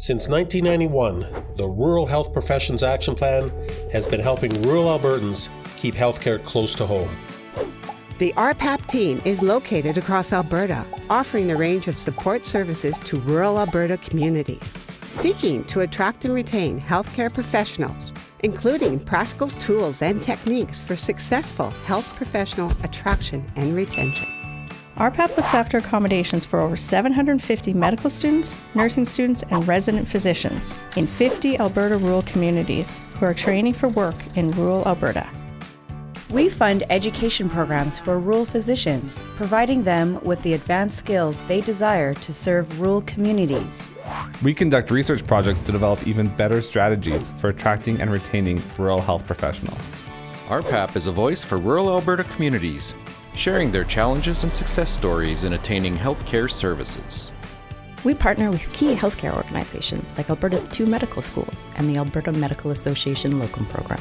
Since 1991, the Rural Health Professions Action Plan has been helping rural Albertans keep healthcare close to home. The RPAP team is located across Alberta, offering a range of support services to rural Alberta communities, seeking to attract and retain healthcare professionals, including practical tools and techniques for successful health professional attraction and retention. RPAP looks after accommodations for over 750 medical students, nursing students, and resident physicians in 50 Alberta rural communities who are training for work in rural Alberta. We fund education programs for rural physicians, providing them with the advanced skills they desire to serve rural communities. We conduct research projects to develop even better strategies for attracting and retaining rural health professionals. RPAP is a voice for rural Alberta communities, sharing their challenges and success stories in attaining healthcare services. We partner with key healthcare organizations like Alberta's two medical schools and the Alberta Medical Association Locum Program.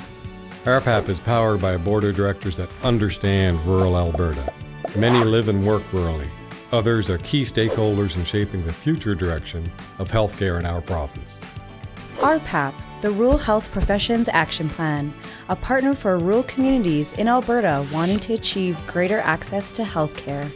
RPAP is powered by a board of directors that understand rural Alberta. Many live and work rurally. Others are key stakeholders in shaping the future direction of healthcare in our province. RPAP, the Rural Health Professions Action Plan, a partner for rural communities in Alberta wanting to achieve greater access to healthcare.